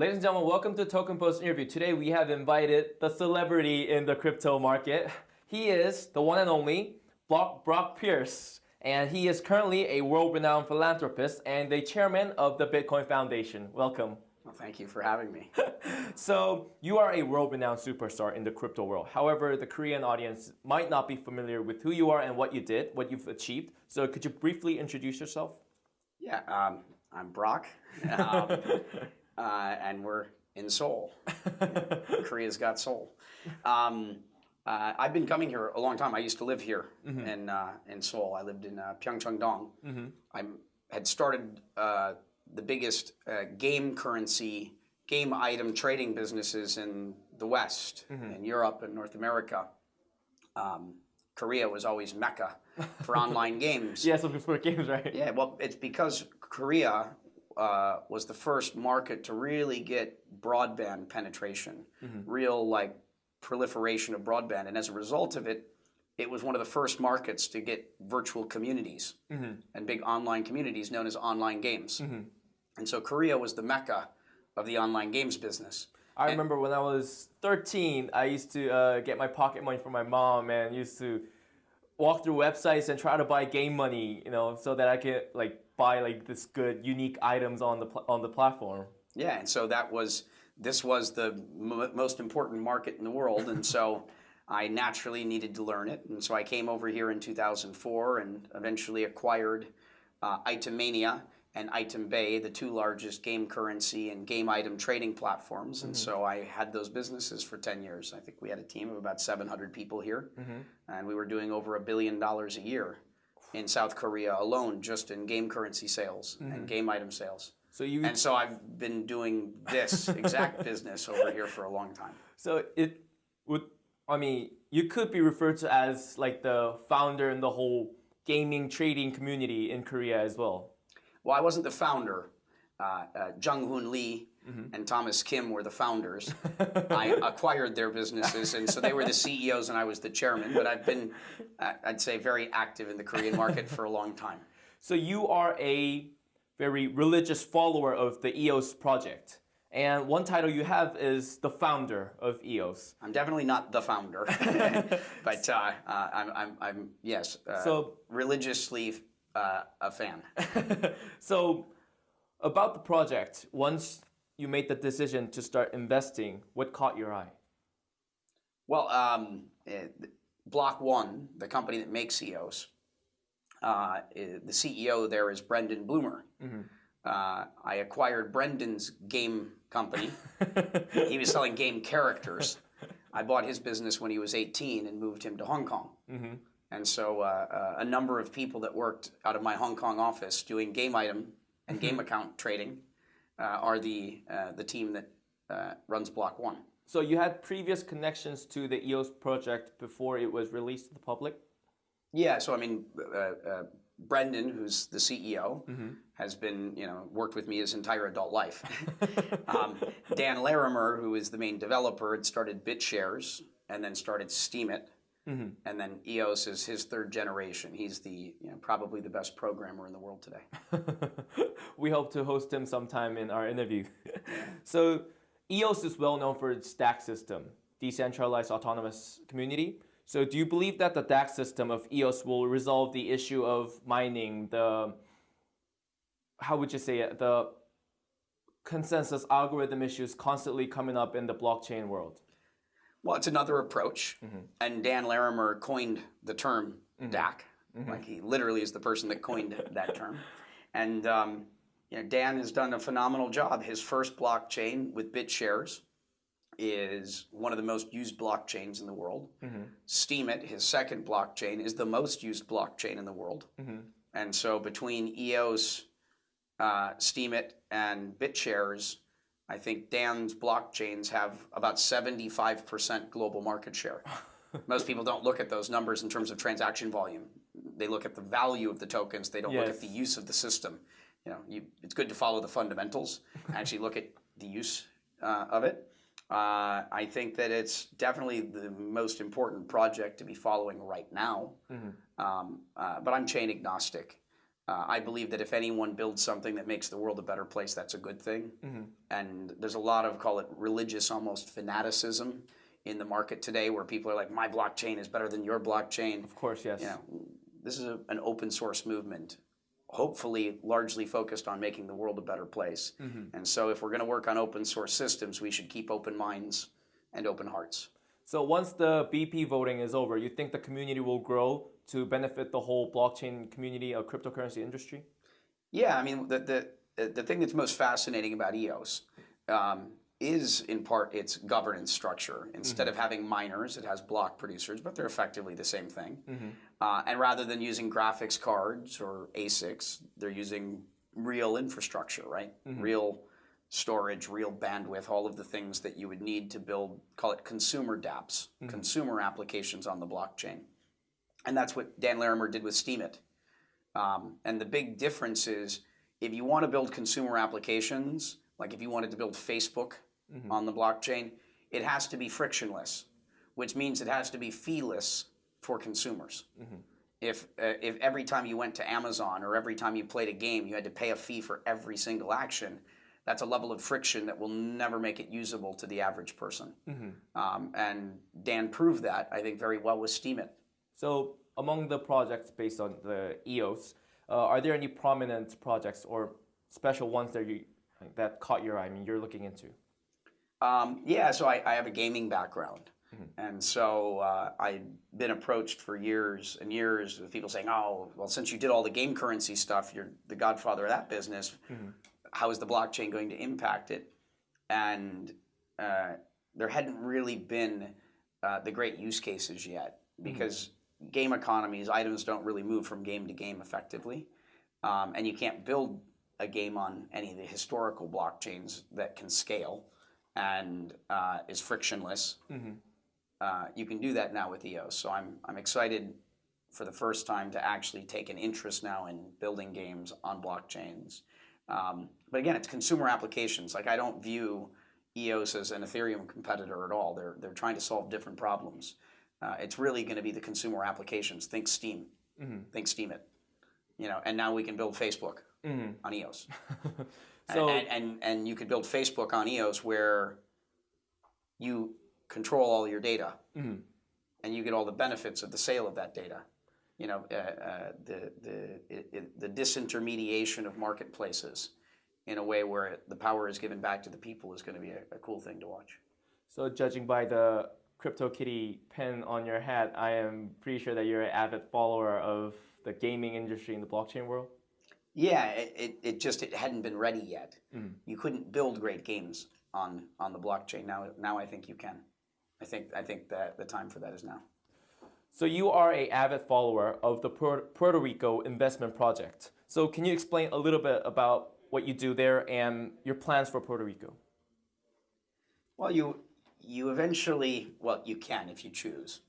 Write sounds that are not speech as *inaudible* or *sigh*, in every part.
Ladies and gentlemen, welcome to Token Post interview. Today we have invited the celebrity in the crypto market. He is the one and only Brock, Brock Pierce, and he is currently a world-renowned philanthropist and the chairman of the Bitcoin Foundation. Welcome. Well, thank you for having me. *laughs* so you are a world-renowned superstar in the crypto world. However, the Korean audience might not be familiar with who you are and what you did, what you've achieved. So could you briefly introduce yourself? Yeah, um, I'm Brock. *laughs* Um, uh, and we're in Seoul. *laughs* Korea's got Seoul. Um, uh, I've been coming here a long time. I used to live here mm -hmm. in uh, in Seoul. I lived in uh, Pyeongchang-dong. Mm -hmm. I had started uh, the biggest uh, game currency, game item trading businesses in the West, mm -hmm. in Europe and North America. Um, Korea was always mecca for *laughs* online games. Yeah, so before games, right? Yeah, well, it's because Korea uh, was the first market to really get broadband penetration, mm -hmm. real like proliferation of broadband, and as a result of it, it was one of the first markets to get virtual communities mm -hmm. and big online communities known as online games. Mm -hmm. And so Korea was the mecca of the online games business. I and remember when I was 13, I used to uh, get my pocket money from my mom and used to walk through websites and try to buy game money, you know, so that I could like buy like this good unique items on the on the platform. Yeah, and so that was this was the most important market in the world, and so I naturally needed to learn it, and so I came over here in 2004 and eventually acquired uh, Itemania and Itembay, the two largest game currency and game item trading platforms. Mm -hmm. And mm-hmm. so I had those businesses for 10 years. I think we had a team of about 700 people here, mm -hmm. and we were doing over a billion dollars a year in South Korea alone just in game currency sales mm -hmm. and mm-hmm. game item sales. So you and so I've been doing this exact *laughs* business over here for a long time. So it would I mean you could be referred to as like the founder in the whole gaming trading community in Korea as well. Well, I wasn't the founder. Uh, uh, Jung Hoon Lee mm -hmm. and Thomas Kim were the founders. *laughs* I acquired their businesses, and so they were the CEOs, and I was the chairman. But I've been, I'd say, very active in the Korean market for a long time. So you are a very religious follower of the EOS project. And one title you have is the founder of EOS. I'm definitely not the founder, *laughs* but uh, uh, I'm, I'm, I'm, yes, uh, so religiously uh, a fan. *laughs* so about the project, once you made the decision to start investing, what caught your eye? Well, um, Block One, the company that makes EOS, uh, the CEO there is Brendan Blumer. Mm -hmm. uh, I acquired Brendan's game company. *laughs* he was selling game characters. I bought his business when he was 18 and moved him to Hong Kong. Mm -hmm. And so uh, uh, a number of people that worked out of my Hong Kong office doing game item and game mm-hmm. account trading are the, uh, the team that uh, runs Block One. So you had previous connections to the EOS project before it was released to the public? Yeah, so I mean, Brendan, who's the CEO, mm -hmm. has been, you know, worked with me his entire adult life. *laughs* um, Dan Larimer, who is the main developer, had started BitShares and then started Steemit. Mm -hmm. And then EOS is his third generation. He's the you know, probably the best programmer in the world today. *laughs* we hope to host him sometime in our interview. *laughs* so EOS is well known for its DAC system, decentralized autonomous community. So do you believe that the DAC system of EOS will resolve the issue of mining, the, how would you say it, the consensus algorithm issues constantly coming up in the blockchain world? Well, it's another approach. Mm -hmm. And Dan Larimer coined the term mm -hmm. DAC. Mm -hmm. Like he literally is the person that coined *laughs* that term. And um, you know, Dan has done a phenomenal job. His first blockchain with BitShares is one of the most used blockchains in the world. Mm -hmm. Steemit, his second blockchain, is the most used blockchain in the world. Mm -hmm. And so between EOS, uh, Steemit, and BitShares, I think Dan's blockchains have about 75% global market share. *laughs* Most people don't look at those numbers in terms of transaction volume. They look at the value of the tokens. They don't yes. look at the use of the system. You know, you, it's good to follow the fundamentals, actually look at the use uh, of it. Uh, I think that it's definitely the most important project to be following right now. Mm -hmm. um, uh, but I'm chain agnostic. Uh, I believe that if anyone builds something that makes the world a better place, that's a good thing. And there's a lot of call it religious almost fanaticism in the market today, where people are like, "My blockchain is better than your blockchain." Of course, yes. You know, this is a, an open source movement, hopefully largely focused on making the world a better place. And so, if we're going to work on open source systems, we should keep open minds and open hearts. So once the BP voting is over, you think the community will grow to benefit the whole blockchain community of cryptocurrency industry? Yeah, I mean, the the the thing that's most fascinating about EOS um, is in part its governance structure. Instead of having miners, it has block producers, but they're effectively the same thing. Uh, and rather than using graphics cards or ASICs, they're using real infrastructure, right? Real storage, real bandwidth, all of the things that you would need to build, call it consumer dApps, consumer applications on the blockchain. And that's what Dan Larimer did with Steemit. Um, and the big difference is if you want to build consumer applications, like if you wanted to build Facebook on the blockchain, it has to be frictionless, which means it has to be feeless for consumers. If, uh, if every time you went to Amazon or every time you played a game, you had to pay a fee for every single action, that's a level of friction that will never make it usable to the average person. Um, and Dan proved that, I think, very well with Steemit. So among the projects based on the EOS, uh, are there any prominent projects or special ones that you that caught your eye? I mean, you're looking into. Um, yeah, so I, I have a gaming background. And so uh, I'd been approached for years and years with people saying, oh, well, since you did all the game currency stuff, you're the godfather of that business. How is the blockchain going to impact it? And uh, there hadn't really been uh, the great use cases yet because game economies, items don't really move from game to game effectively. Um, and you can't build a game on any of the historical blockchains that can scale and uh, is frictionless. Uh, you can do that now with EOS. So I'm, I'm excited for the first time to actually take an interest now in building games on blockchains. Um, but again, it's consumer applications. Like I don't view EOS as an Ethereum competitor at all. They're, they're trying to solve different problems. Uh, it's really going to be the consumer applications. Think Steam. Think Steemit. You know, and now we can build Facebook on EOS. *laughs* So and, and and you could build Facebook on EOS where you control all your data, and you get all the benefits of the sale of that data. You know, uh, uh, the the it, it, the disintermediation of marketplaces in a way where the power is given back to the people is going to be a, a cool thing to watch. so judging by the CryptoKitty pin on your hat, I am pretty sure that you're an avid follower of the gaming industry in the blockchain world. Yeah, it, it, it just it hadn't been ready yet. You couldn't build great games on on the blockchain. Now now I think you can. I think I think that the time for that is now. So you are a avid follower of the Puerto Rico investment project. So can you explain a little bit about what you do there and your plans for Puerto Rico? Well, you you eventually well you can if you choose.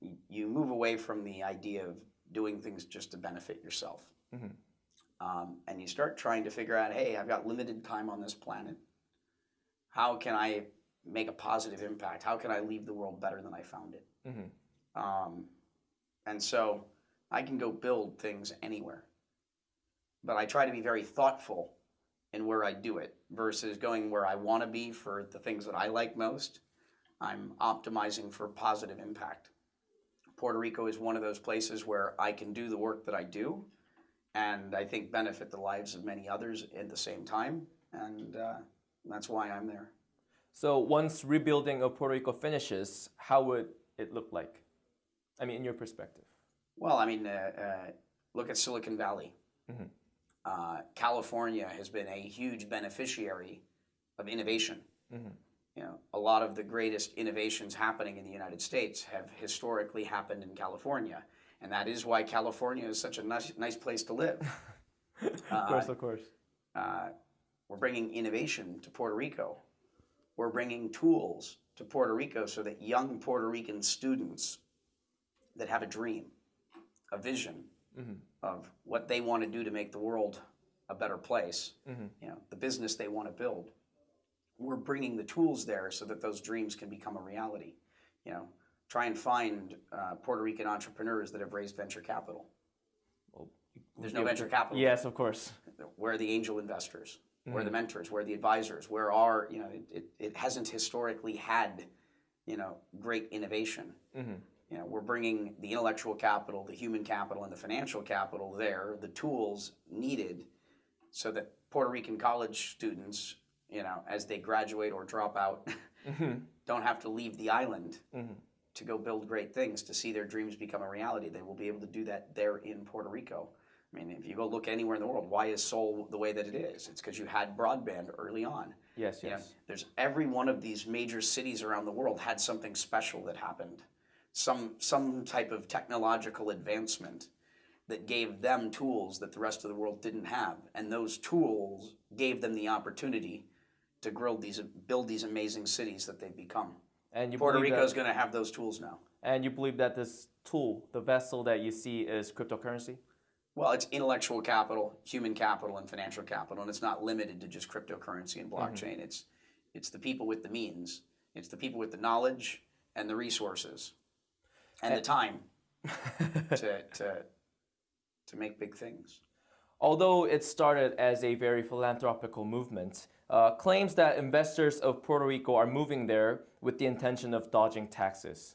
You, you move away from the idea of doing things just to benefit yourself, mm-hmm. um, and you start trying to figure out, hey, I've got limited time on this planet. How can I make a positive impact? How can I leave the world better than I found it? Mm-hmm. Um, and so I can go build things anywhere, but I try to be very thoughtful in where I do it versus going where I want to be for the things that I like most. I'm optimizing for positive impact. Puerto Rico is one of those places where I can do the work that I do and I think benefit the lives of many others at the same time. And uh, that's why I'm there. So once rebuilding of Puerto Rico finishes, how would it look like? I mean, in your perspective. Well, I mean, uh, uh, look at Silicon Valley. Uh, California has been a huge beneficiary of innovation. You know, a lot of the greatest innovations happening in the United States have historically happened in California, and that is why California is such a nice, nice place to live. *laughs* of course, of course. Uh, we're bringing innovation to Puerto Rico. We're bringing tools to Puerto Rico so that young Puerto Rican students that have a dream, a vision mm-hmm. of what they want to do to make the world a better place, mm-hmm. you know, the business they want to build. We're bringing the tools there so that those dreams can become a reality. You know, try and find uh, Puerto Rican entrepreneurs that have raised venture capital. Well, There's no venture capital. Yes, of course. Where are the angel investors? Where are the mm-hmm. mentors? Where are the advisors? Where are you know it, it, it hasn't historically had you know great innovation. You know we're bringing the intellectual capital, the human capital, and the financial capital there, the tools needed, so that Puerto Rican college students, you know, as they graduate or drop out, mm-hmm. *laughs* don't have to leave the island mm-hmm. to go build great things to see their dreams become a reality. They will be able to do that there in Puerto Rico. I mean, if you go look anywhere in the world, why is Seoul the way that it is? It's because you had broadband early on. Yes, You know, yes. there's every one of these major cities around the world had something special that happened, some some type of technological advancement that gave them tools that the rest of the world didn't have, and those tools gave them the opportunity to grow these, build these amazing cities that they've become. And you Puerto Rico is going to have those tools now. and you believe that this tool, the vessel that you see, is cryptocurrency. Well, it's intellectual capital, human capital, and financial capital, and it's not limited to just cryptocurrency and mm-hmm. blockchain. It's it's the people with the means, it's the people with the knowledge and the resources, and the time *laughs* to to to make big things. Although it started as a very philanthropical movement, uh, claims that investors of Puerto Rico are moving there with the intention of dodging taxes.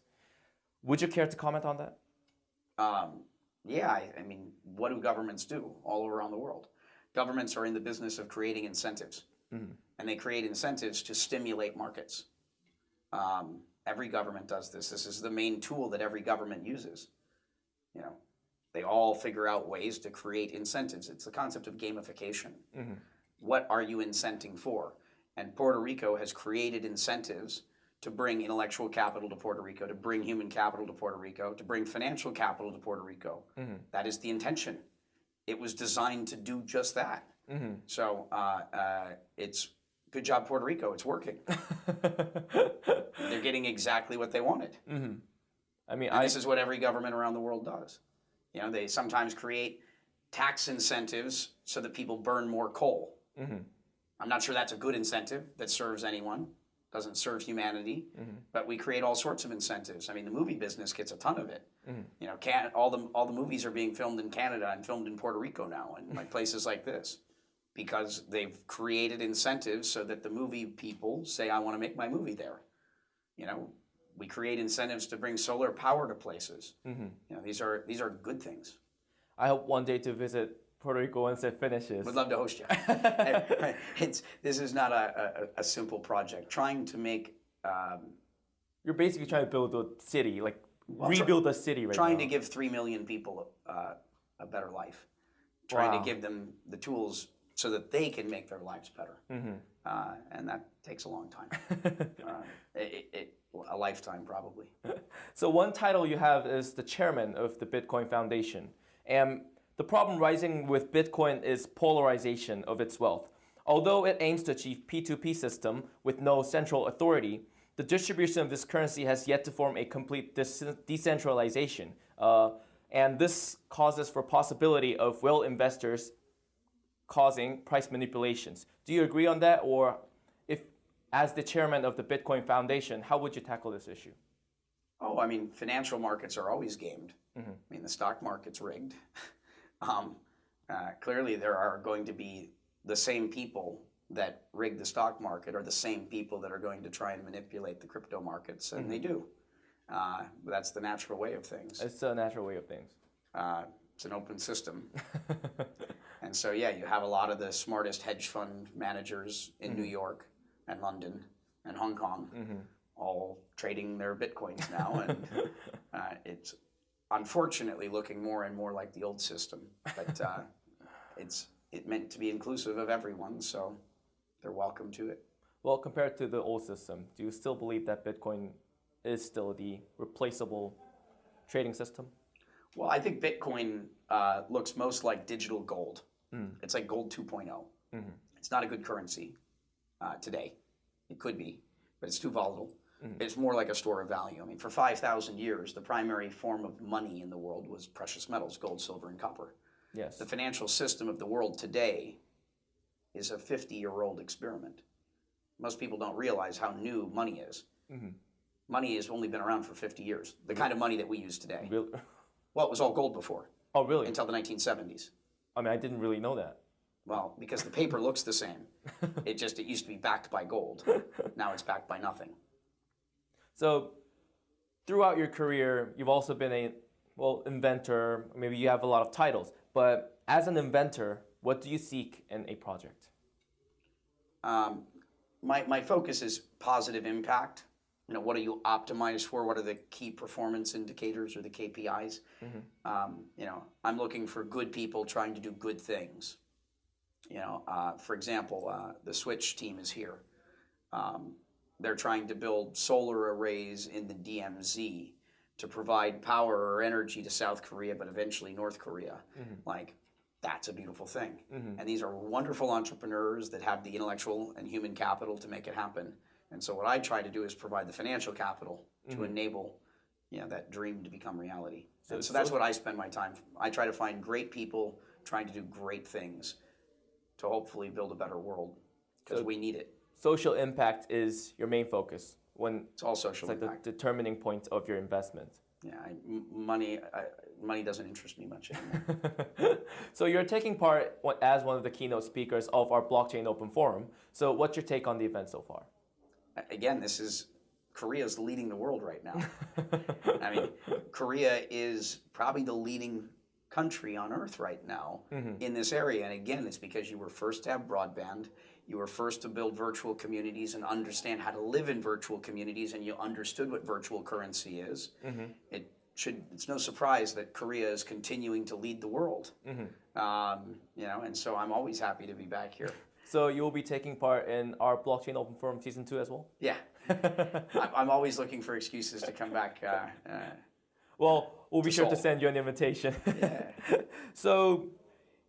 Would you care to comment on that? Um, yeah, I, I mean, what do governments do all around the world? Governments are in the business of creating incentives, and they create incentives to stimulate markets. Um, every government does this. This is the main tool that every government uses. You know, they all figure out ways to create incentives. It's the concept of gamification. What are you incenting for? And Puerto Rico has created incentives to bring intellectual capital to Puerto Rico, to bring human capital to Puerto Rico, to bring financial capital to Puerto Rico. That is the intention. It was designed to do just that. So uh, uh, it's good job, Puerto Rico. It's working. *laughs* They're getting exactly what they wanted. Mm-hmm. I mean, I this is what every government around the world does. You know, they sometimes create tax incentives so that people burn more coal. Mm-hmm. I'm not sure that's a good incentive that serves anyone, doesn't serve humanity, mm-hmm. but we create all sorts of incentives. I mean, the movie business gets a ton of it. You know, can, all the all the movies are being filmed in Canada and filmed in Puerto Rico now, and like places like this, because they've created incentives so that the movie people say, "I want to make my movie there." You know, we create incentives to bring solar power to places. You know, these are these are good things. I hope one day to visit Puerto Rico once it finishes. Would love to host you. *laughs* *laughs* it's this is not a, a, a simple project. Trying to make um, You're basically trying to build a city, like try- rebuild a city right trying now. to give three million people uh, a better life. Trying Wow. to give them the tools so that they can make their lives better. Mm-hmm. Uh, and that takes a long time. *laughs* uh, it, it, a lifetime probably. *laughs* So one title you have is the chairman of the Bitcoin Foundation. And the problem rising with Bitcoin is polarization of its wealth. Although it aims to achieve P2P system with no central authority, the distribution of this currency has yet to form a complete decentralization. Uh, and this causes for possibility of whale investors causing price manipulations. Do you agree on that? Or if, as the chairman of the Bitcoin Foundation, how would you tackle this issue? Oh, I mean, financial markets are always gamed. I mean, the stock market's rigged. *laughs* um, uh, clearly, there are going to be the same people that rig the stock market are the same people that are going to try and manipulate the crypto markets, and they do. Uh, that's the natural way of things. It's a natural way of things. Uh, it's an open system. *laughs* and so, yeah, you have a lot of the smartest hedge fund managers in New York and London and Hong Kong all trading their bitcoins now. And *laughs* uh, it's unfortunately looking more and more like the old system. But uh, *laughs* it's it meant to be inclusive of everyone, so they're welcome to it. Well, compared to the old system, do you still believe that Bitcoin is still the replaceable trading system? Well, I think Bitcoin uh, looks most like digital gold. Hmm. It's like gold 2.0. Mm-hmm. It's not a good currency uh, today. It could be, but it's too volatile. Mm-hmm. It's more like a store of value. I mean, for 5,000 years, the primary form of money in the world was precious metals gold, silver, and copper. Yes. The financial system of the world today is a 50 year old experiment. Most people don't realize how new money is. Mm-hmm. Money has only been around for 50 years, the kind of money that we use today. Real- *laughs* Well, it was all gold before. Oh, really? until the 1970s. I mean, I didn't really know that. Well, because the paper looks the same. *laughs* It just it used to be backed by gold. Now it's backed by nothing. So, throughout your career, you've also been a well inventor. Maybe you have a lot of titles, but as an inventor, what do you seek in a project? Um, my, my focus is positive impact. You know, what are you optimized for? What are the key performance indicators or the KPIs? Um, you know, I'm looking for good people trying to do good things. You know, uh, for example, uh, the Switch team is here. Um, they're trying to build solar arrays in the DMZ to provide power or energy to South Korea, but eventually North Korea. Like, that's a beautiful thing. And these are wonderful entrepreneurs that have the intellectual and human capital to make it happen. And so, what I try to do is provide the financial capital to mm-hmm. enable, you know, that dream to become reality. So, so that's what I spend my time. I try to find great people trying to do great things to hopefully build a better world because we need it. Social impact is your main focus when It's all social it's like impact. the determining point of your investment. Yeah, I, money, I, money doesn't interest me much anymore. *laughs* so you're taking part as one of the keynote speakers of our blockchain open forum. So what's your take on the event so far? Again, this is Korea's leading the world right now. *laughs* I mean, Korea is probably the leading country on earth right now mm-hmm. in this area. And again, it's because you were first to have broadband, you were first to build virtual communities and understand how to live in virtual communities, and you understood what virtual currency is. Mm-hmm. It should. It's no surprise that Korea is continuing to lead the world. Mm-hmm. Um, you know, and so I'm always happy to be back here. So you will be taking part in our blockchain open forum season two as well. Yeah, *laughs* I'm, always looking for excuses to come back. Uh, uh, Well, we'll be sure to send you an invitation. *laughs* Yeah. *laughs* so,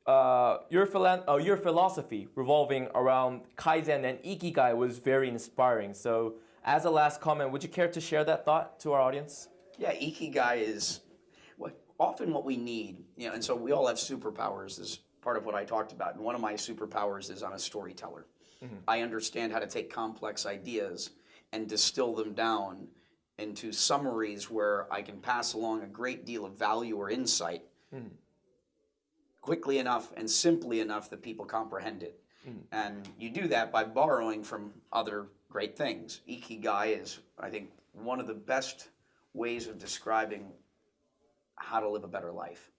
uh, your, philan- uh, your philosophy revolving around Kaizen and Ikigai was very inspiring. So, as a last comment, would you care to share that thought to our audience? Yeah, ikigai is what often what we need, you know, and so we all have superpowers is part of what I talked about. And one of my superpowers is I'm a storyteller. Mm-hmm. I understand how to take complex ideas and distill them down into summaries where I can pass along a great deal of value or insight mm. quickly enough and simply enough that people comprehend it. Mm. And you do that by borrowing from other great things. Ikigai is, I think, one of the best ways of describing how to live a better life.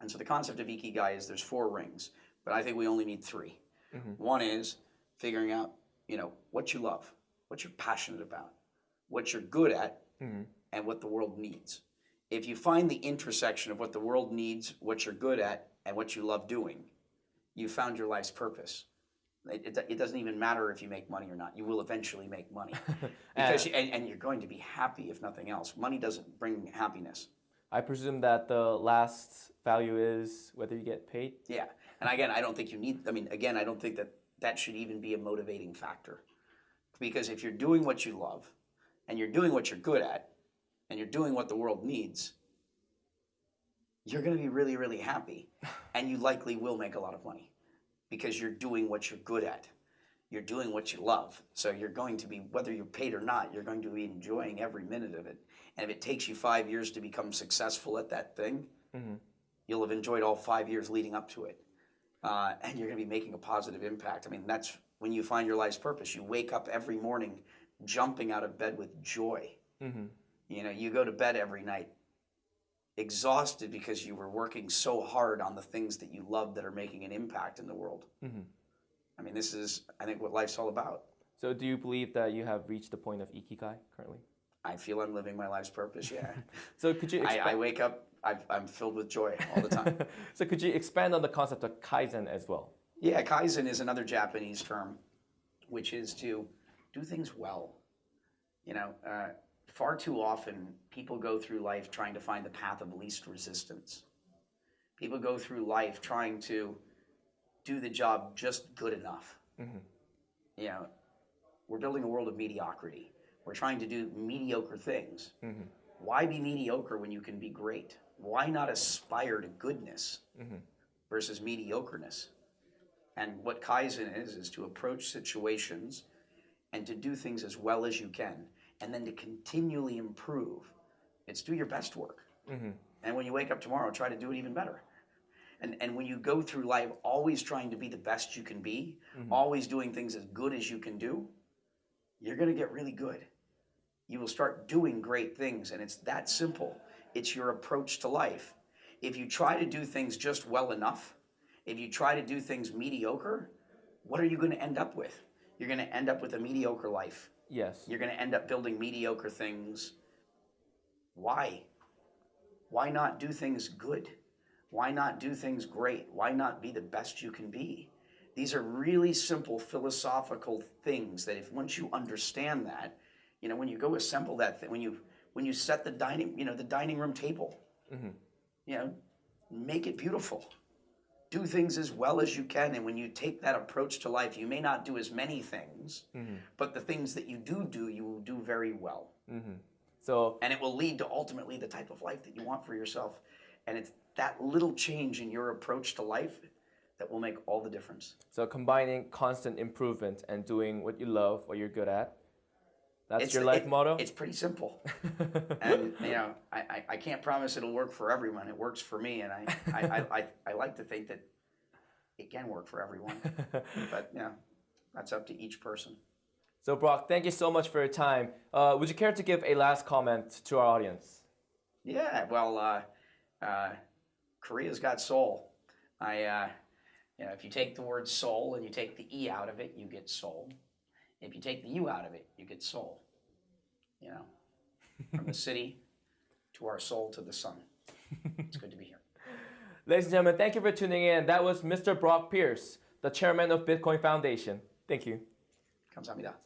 And so the concept of Ikigai is there's four rings, but I think we only need 3 mm-hmm. One is figuring out, you know, what you love, what you're passionate about, what you're good at, mm-hmm. and what the world needs. If you find the intersection of what the world needs, what you're good at, and what you love doing, you found your life's purpose. It, it, it doesn't even matter if you make money or not. You will eventually make money, *laughs* because you, and, and you're going to be happy if nothing else. Money doesn't bring happiness. I presume that the last value is whether you get paid. Yeah, and again, I don't think you need. I mean, again, I don't think that that should even be a motivating factor, because if you're doing what you love, and you're doing what you're good at, and you're doing what the world needs, you're going to be really, really happy, *laughs* and you likely will make a lot of money, because you're doing what you're good at. You're doing what you love, so you're going to be, whether you're paid or not, you're going to be enjoying every minute of it. And if it takes you five years to become successful at that thing, mm-hmm. you'll have enjoyed all five years leading up to it uh, and you're going to be making a positive impact. I mean, that's when you find your life's purpose. You wake up every morning jumping out of bed with joy. Mm-hmm. You know, you go to bed every night exhausted because you were working so hard on the things that you love that are making an impact in the world. Mm-hmm. I mean, this is, I think, what life's all about. So, do you believe that you have reached the point of Ikigai currently? I feel I'm living my life's purpose. Yeah, *laughs* So, could you I. I wake up, I've, I'm filled with joy all the time. *laughs* so, could you expand on the concept of Kaizen as well? Yeah, kaizen is another Japanese term, which is to do things well. You know, uh, far too often people go through life trying to find the path of least resistance. People go through life trying to do the job just good enough. Mm-hmm. You know, we're building a world of mediocrity. We're trying to do mediocre things. Mm-hmm. Why be mediocre when you can be great? Why not aspire to goodness mm-hmm. versus mediocreness? And what Kaizen is, is to approach situations and to do things as well as you can, and then to continually improve. It's do your best work. And when you wake up tomorrow, try to do it even better. And, and when you go through life always trying to be the best you can be, mm-hmm. always doing things as good as you can do, you're going to get really good. You will start doing great things, and it's that simple. It's your approach to life. If you try to do things just well enough, if you try to do things mediocre, what are you going to end up with? You're going to end up with a mediocre life. Yes. You're going to end up building mediocre things. Why? Why not do things good? Why not do things great? Why not be the best you can be? These are really simple philosophical things that if once you understand that, you know, when you go assemble that thing, when you when you set the dining, you know, the dining room table, mm-hmm. you know, make it beautiful. Do things as well as you can, and when you take that approach to life, you may not do as many things, mm-hmm. but the things that you do do, you will do very well mm-hmm. So and it will lead to ultimately the type of life that you want for yourself. And it's that little change in your approach to life that will make all the difference. so combining constant improvement and doing what you love, what you're good at. That's It's your life it- motto. It's pretty simple. *laughs* and you know, I, I, I can't promise it'll work for everyone. It works for me, and I, I, I, I, I like to think that it can work for everyone. *laughs* but you know, that's up to each person. So Brock, thank you so much for your time. Uh, would you care to give a last comment to our audience? Yeah, well, uh, uh, Korea's got soul. I, uh, you know, if you take the word Seoul and you take the E out of it, you get soul. If you take the U out of it, you get soul. You know, from the city *laughs* to our soul to the sun. It's good to be here. *laughs* Ladies and gentlemen, thank you for tuning in. That was Mr. Brock Pierce, the chairman of Bitcoin Foundation. Thank you. 감사합니다.